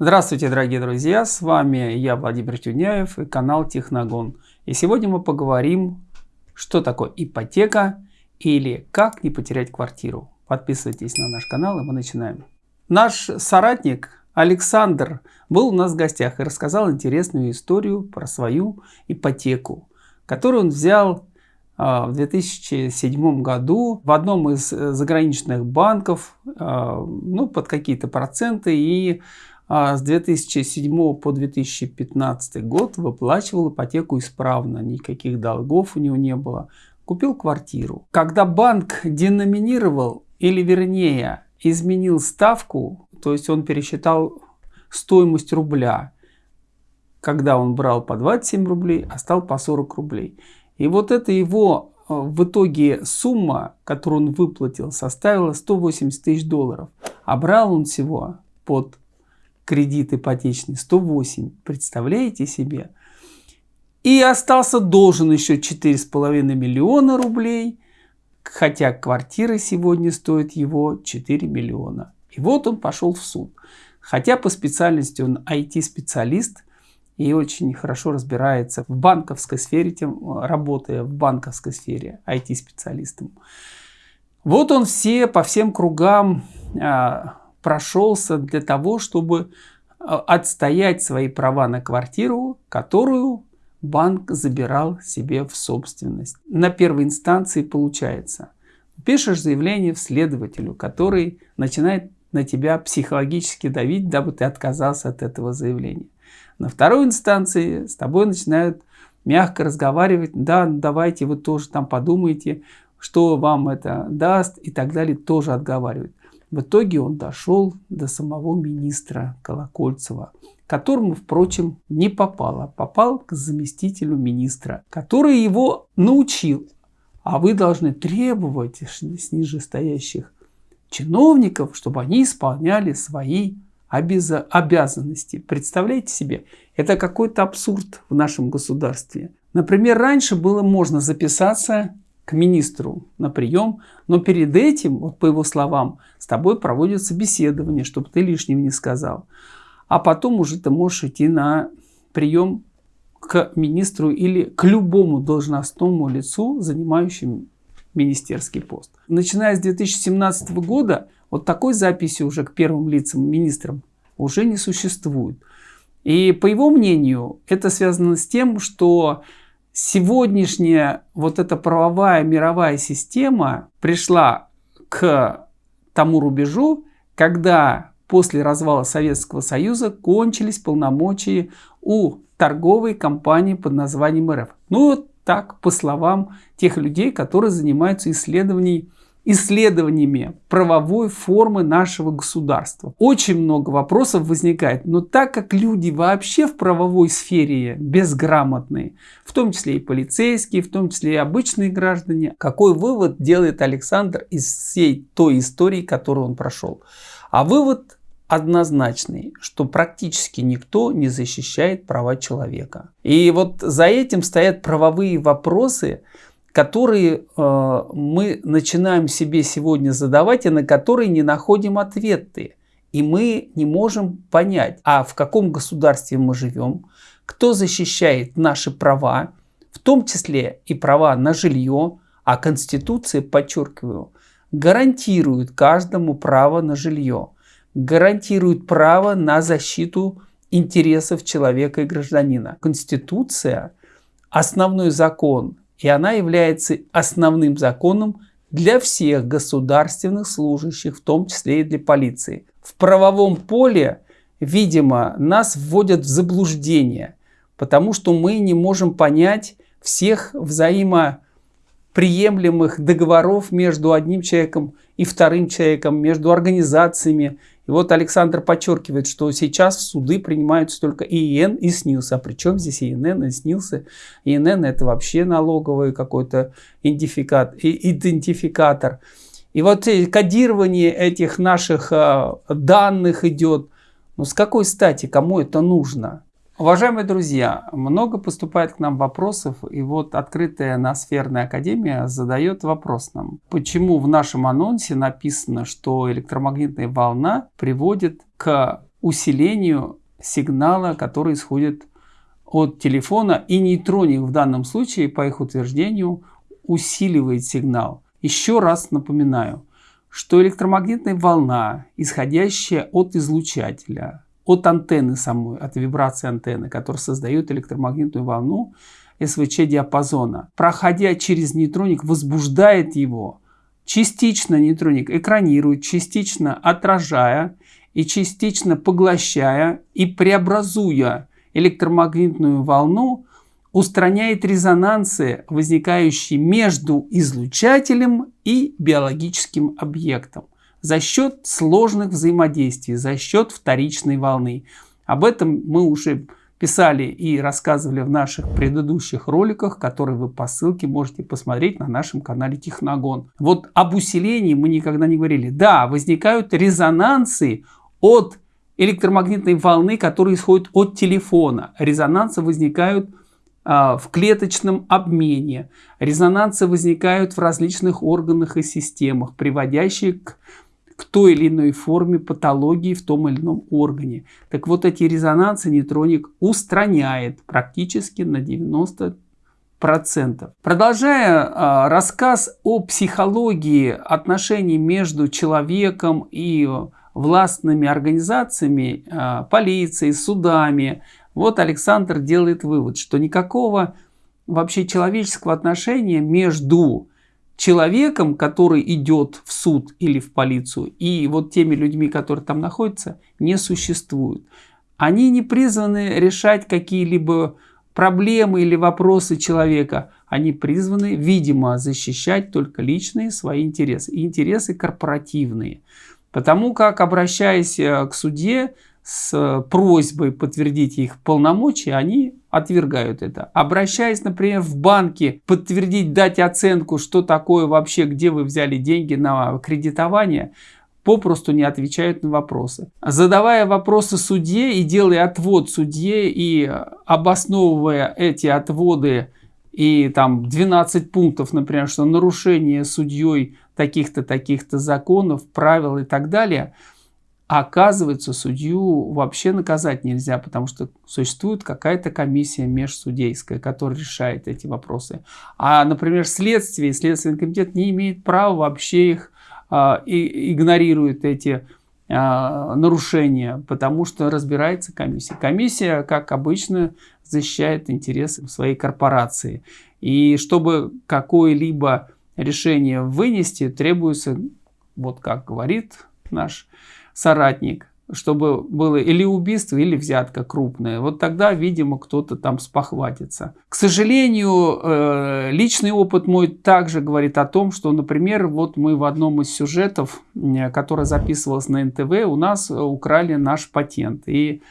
Здравствуйте, дорогие друзья! С вами я, Владимир Тюняев и канал Техногон. И сегодня мы поговорим, что такое ипотека или как не потерять квартиру. Подписывайтесь на наш канал и мы начинаем. Наш соратник Александр был у нас в гостях и рассказал интересную историю про свою ипотеку, которую он взял а, в 2007 году в одном из э, заграничных банков а, ну, под какие-то проценты и с 2007 по 2015 год выплачивал ипотеку исправно, никаких долгов у него не было. Купил квартиру. Когда банк деноминировал или вернее изменил ставку, то есть он пересчитал стоимость рубля, когда он брал по 27 рублей, а стал по 40 рублей. И вот это его э, в итоге сумма, которую он выплатил, составила 180 тысяч долларов. А брал он всего под кредит ипотечный 108. Представляете себе? И остался должен еще 4,5 миллиона рублей, хотя квартира сегодня стоит его 4 миллиона. И вот он пошел в суд. Хотя по специальности он IT-специалист, и очень хорошо разбирается в банковской сфере, тем, работая в банковской сфере IT-специалистом. Вот он все по всем кругам а, прошелся для того, чтобы а, отстоять свои права на квартиру, которую банк забирал себе в собственность. На первой инстанции получается. Пишешь заявление в следователю, который начинает на тебя психологически давить, дабы ты отказался от этого заявления. На второй инстанции с тобой начинают мягко разговаривать, да, давайте вы тоже там подумайте, что вам это даст и так далее, тоже отговаривают. В итоге он дошел до самого министра Колокольцева, которому, впрочем, не попало. Попал к заместителю министра, который его научил. А вы должны требовать с нижестоящих чиновников, чтобы они исполняли свои обязанности. Представляете себе, это какой-то абсурд в нашем государстве. Например, раньше было можно записаться к министру на прием, но перед этим, вот по его словам, с тобой проводят собеседование, чтобы ты лишнего не сказал. А потом уже ты можешь идти на прием к министру или к любому должностному лицу, занимающему министерский пост. Начиная с 2017 года вот такой записи уже к первым лицам министрам уже не существует. И по его мнению, это связано с тем, что сегодняшняя вот эта правовая мировая система пришла к тому рубежу, когда после развала Советского Союза кончились полномочия у торговой компании под названием РФ. Ну вот так, по словам тех людей, которые занимаются исследованием исследованиями правовой формы нашего государства. Очень много вопросов возникает, но так как люди вообще в правовой сфере безграмотные, в том числе и полицейские, в том числе и обычные граждане, какой вывод делает Александр из всей той истории, которую он прошел? А вывод однозначный, что практически никто не защищает права человека. И вот за этим стоят правовые вопросы, которые э, мы начинаем себе сегодня задавать и на которые не находим ответы. И мы не можем понять, а в каком государстве мы живем, кто защищает наши права, в том числе и права на жилье, а Конституция, подчеркиваю, гарантирует каждому право на жилье, гарантирует право на защиту интересов человека и гражданина. Конституция – основной закон и она является основным законом для всех государственных служащих, в том числе и для полиции. В правовом поле, видимо, нас вводят в заблуждение, потому что мы не можем понять всех взаимоприемлемых договоров между одним человеком и вторым человеком, между организациями и вот Александр подчеркивает, что сейчас в суды принимаются только ИН и СНИЛС. А при чем здесь ИНН и СНИЛС? ИНН это вообще налоговый какой-то идентификатор. И вот кодирование этих наших а, данных идет. Ну с какой стати, кому это нужно? Уважаемые друзья, много поступает к нам вопросов, и вот открытая Ноосферная Академия задает вопрос нам, почему в нашем анонсе написано, что электромагнитная волна приводит к усилению сигнала, который исходит от телефона, и нейтроник в данном случае, по их утверждению, усиливает сигнал. Еще раз напоминаю, что электромагнитная волна, исходящая от излучателя, от антенны самой, от вибрации антенны, которая создает электромагнитную волну СВЧ диапазона, проходя через нейтроник, возбуждает его. Частично нейтроник экранирует, частично отражая и частично поглощая и преобразуя электромагнитную волну устраняет резонансы, возникающие между излучателем и биологическим объектом за счет сложных взаимодействий, за счет вторичной волны. Об этом мы уже писали и рассказывали в наших предыдущих роликах, которые вы по ссылке можете посмотреть на нашем канале Техногон. Вот об усилении мы никогда не говорили. Да, возникают резонансы от электромагнитной волны, которые исходят от телефона. Резонансы возникают а, в клеточном обмене. Резонансы возникают в различных органах и системах, приводящие к, к той или иной форме патологии в том или ином органе. Так вот эти резонансы нейтроник устраняет практически на 90 процентов. Продолжая э, рассказ о психологии отношений между человеком и властными организациями, э, полицией, судами, вот Александр делает вывод, что никакого вообще человеческого отношения между человеком, который идет в суд или в полицию, и вот теми людьми, которые там находятся, не существует. Они не призваны решать какие-либо проблемы или вопросы человека. Они призваны, видимо, защищать только личные свои интересы. И интересы корпоративные. Потому как, обращаясь э, к суде, с просьбой подтвердить их полномочия, они отвергают это. Обращаясь, например, в банки, подтвердить, дать оценку, что такое вообще, где вы взяли деньги на кредитование, попросту не отвечают на вопросы. Задавая вопросы судье и делая отвод судье и обосновывая эти отводы и там 12 пунктов, например, что нарушение судьей таких-то, таких-то законов, правил и так далее – оказывается, судью вообще наказать нельзя, потому что существует какая-то комиссия межсудейская, которая решает эти вопросы. А, например, следствие, Следственный комитет не имеет права вообще их, а, и, игнорирует эти а, нарушения, потому что разбирается комиссия. Комиссия, как обычно, защищает интересы своей корпорации. И чтобы какое-либо решение вынести, требуется, вот как говорит наш соратник, чтобы было или убийство, или взятка крупная. Вот тогда, видимо, кто-то там спохватится. К сожалению, э, личный опыт мой также говорит о том, что, например, вот мы в одном из сюжетов, который записывался на НТВ, у нас украли наш патент. И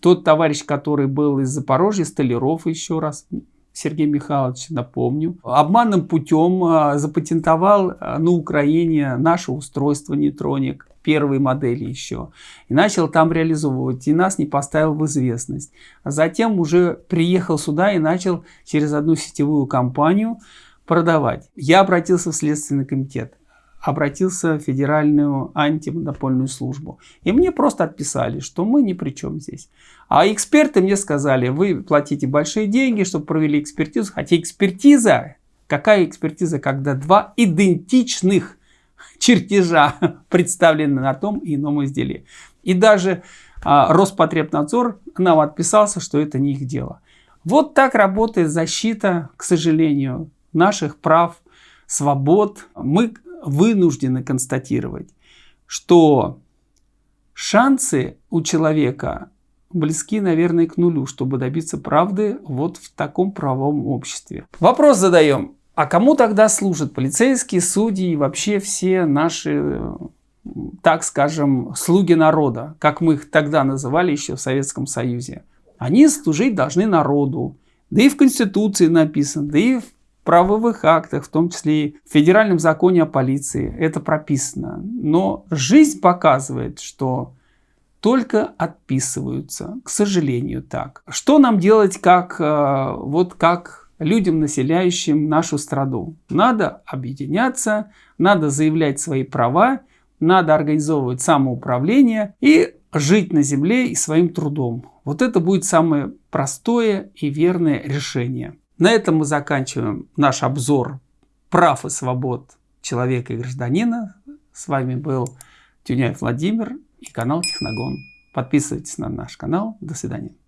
тот товарищ, который был из Запорожья, Столяров еще раз, Сергей Михайлович, напомню, обманным путем э, запатентовал э, на Украине наше устройство нейтроник первой модели еще. И начал там реализовывать, и нас не поставил в известность. А затем уже приехал сюда и начал через одну сетевую компанию продавать. Я обратился в Следственный комитет обратился в Федеральную антимонопольную службу. И мне просто отписали, что мы ни при чем здесь. А эксперты мне сказали, вы платите большие деньги, чтобы провели экспертизу. Хотя экспертиза, какая экспертиза, когда два идентичных чертежа представлены на том и ином изделии. И даже а, Роспотребнадзор нам отписался, что это не их дело. Вот так работает защита, к сожалению, наших прав, свобод. Мы вынуждены констатировать, что шансы у человека близки, наверное, к нулю, чтобы добиться правды вот в таком правом обществе. Вопрос задаем. А кому тогда служат полицейские, судьи и вообще все наши, так скажем, слуги народа, как мы их тогда называли еще в Советском Союзе? Они служить должны народу. Да и в Конституции написано, да и в правовых актах, в том числе и в Федеральном законе о полиции, это прописано. Но жизнь показывает, что только отписываются, к сожалению, так. Что нам делать, как, э, вот как людям, населяющим нашу страну. Надо объединяться, надо заявлять свои права, надо организовывать самоуправление и жить на земле и своим трудом. Вот это будет самое простое и верное решение. На этом мы заканчиваем наш обзор прав и свобод человека и гражданина. С вами был Тюняев Владимир и канал Техногон. Подписывайтесь на наш канал. До свидания.